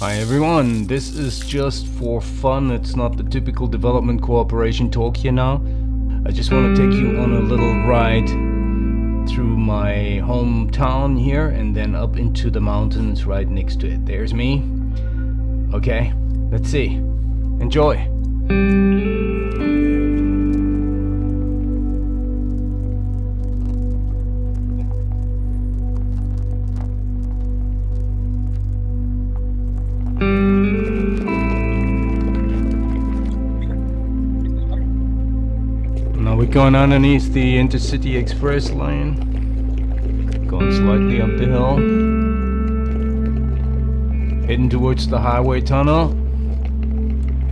Hi everyone, this is just for fun, it's not the typical development cooperation talk here now. I just want to take you on a little ride through my hometown here and then up into the mountains right next to it. There's me. Okay, let's see. Enjoy. We're going underneath the Intercity Express line. Going slightly up the hill. Heading towards the highway tunnel.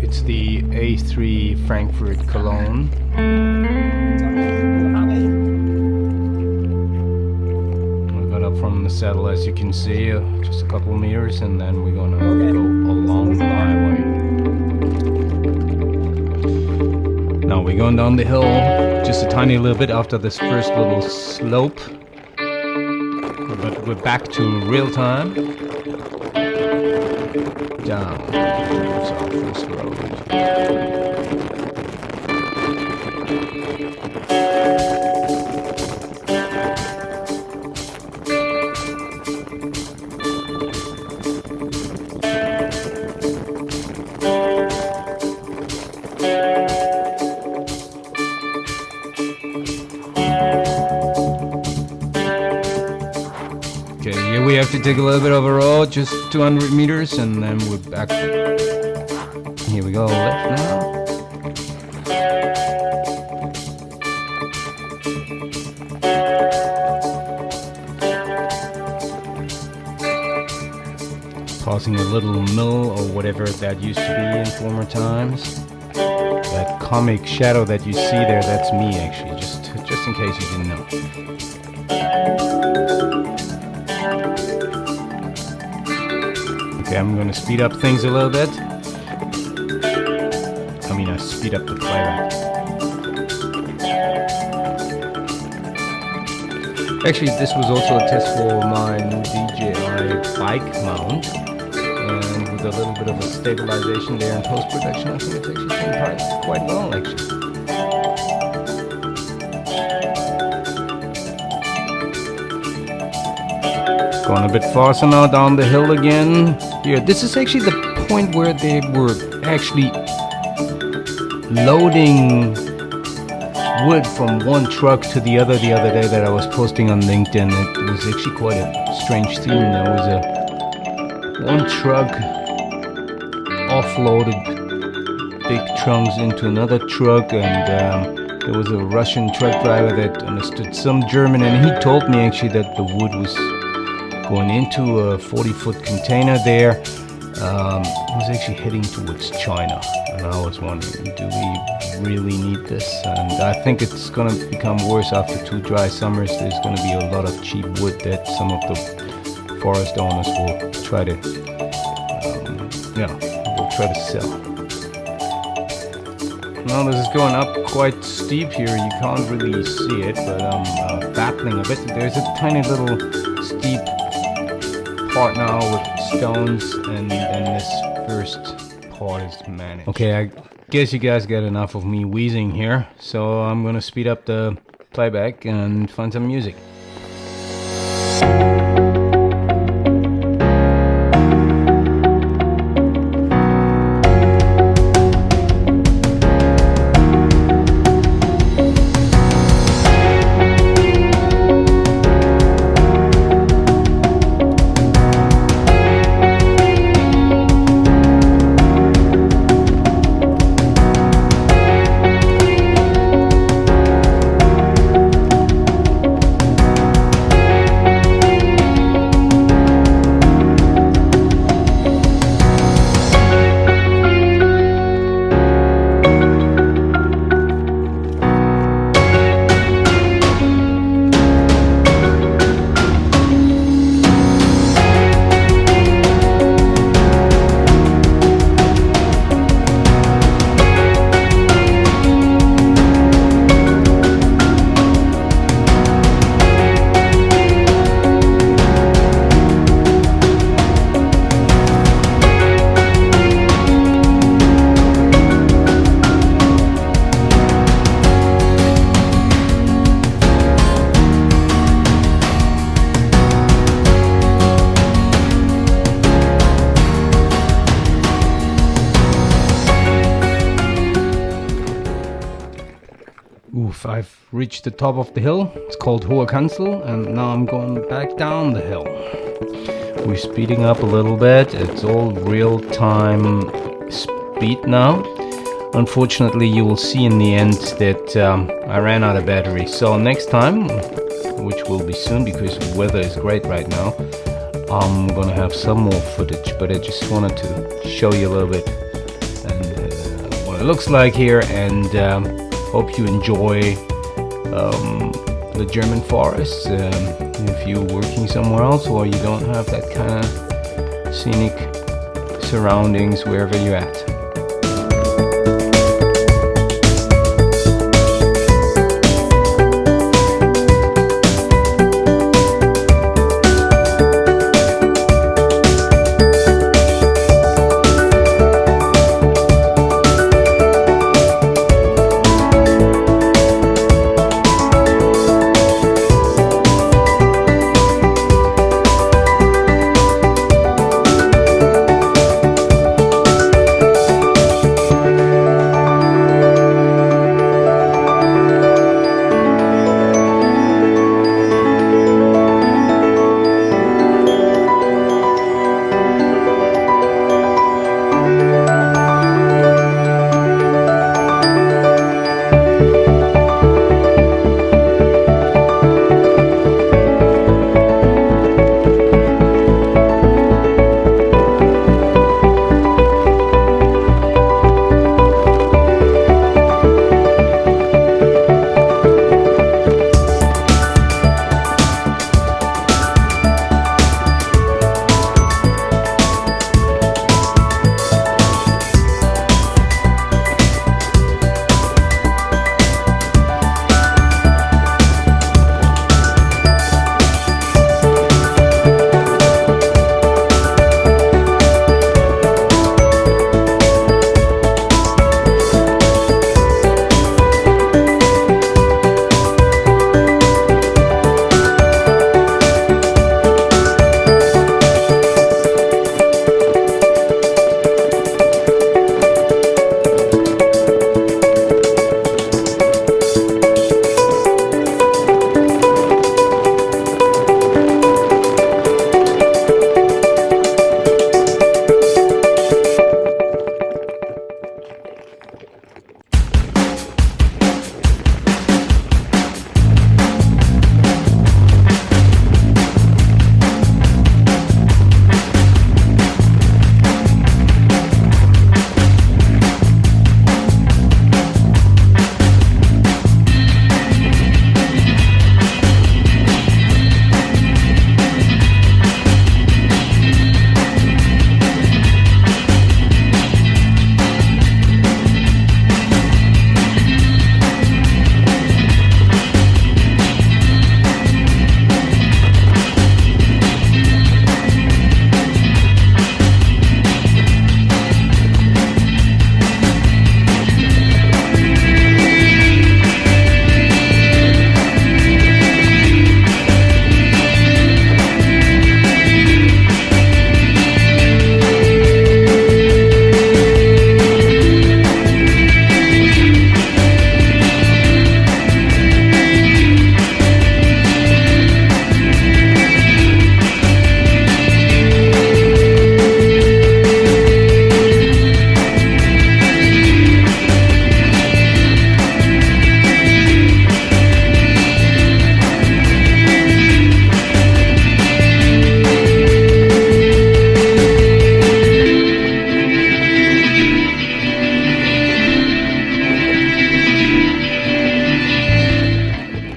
It's the A3 Frankfurt Cologne. We got up from the saddle as you can see, uh, just a couple meters, and then we're gonna go along the highway. We're going down the hill just a tiny little bit after this first little slope. But we're back to real time. Down. There's our first road. Take a little bit of a road, just 200 meters, and then we're back. Here we go, left now. Passing a little mill or whatever that used to be in former times. That comic shadow that you see there, that's me actually, just just in case you didn't know. Okay, I'm gonna speed up things a little bit. I mean, I speed up the playback. Actually, this was also a test for my new DJI bike mount. And with a little bit of a stabilization there in post-production, I think it's actually out quite well, actually. Going a bit faster now down the hill again. Here, this is actually the point where they were actually loading wood from one truck to the other the other day that I was posting on LinkedIn. It was actually quite a strange scene. There was a one truck offloaded big trunks into another truck and um, there was a Russian truck driver that understood some German and he told me actually that the wood was going into a 40 foot container there. Um, was actually heading towards China. And I was wondering, do we really need this? And I think it's going to become worse after two dry summers. There's going to be a lot of cheap wood that some of the forest owners will try to, um, yeah, will try to sell. Now this is going up quite steep here. You can't really see it, but I'm uh, battling a bit. There's a tiny little part now with stones, and then this first part is managed. Okay, I guess you guys got enough of me wheezing here, so I'm gonna speed up the playback and find some music. Reached the top of the hill. It's called Hohe Kanzel, and now I'm going back down the hill. We're speeding up a little bit. It's all real time speed now. Unfortunately, you will see in the end that um, I ran out of battery. So next time, which will be soon because the weather is great right now, I'm gonna have some more footage. But I just wanted to show you a little bit and uh, what it looks like here, and um, hope you enjoy um, the German forests. Um, if you're working somewhere else or you don't have that kind of scenic surroundings wherever you're at.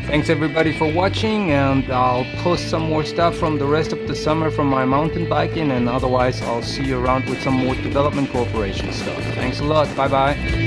Thanks everybody for watching and I'll post some more stuff from the rest of the summer from my mountain biking and otherwise I'll see you around with some more development cooperation stuff. Thanks a lot. Bye bye.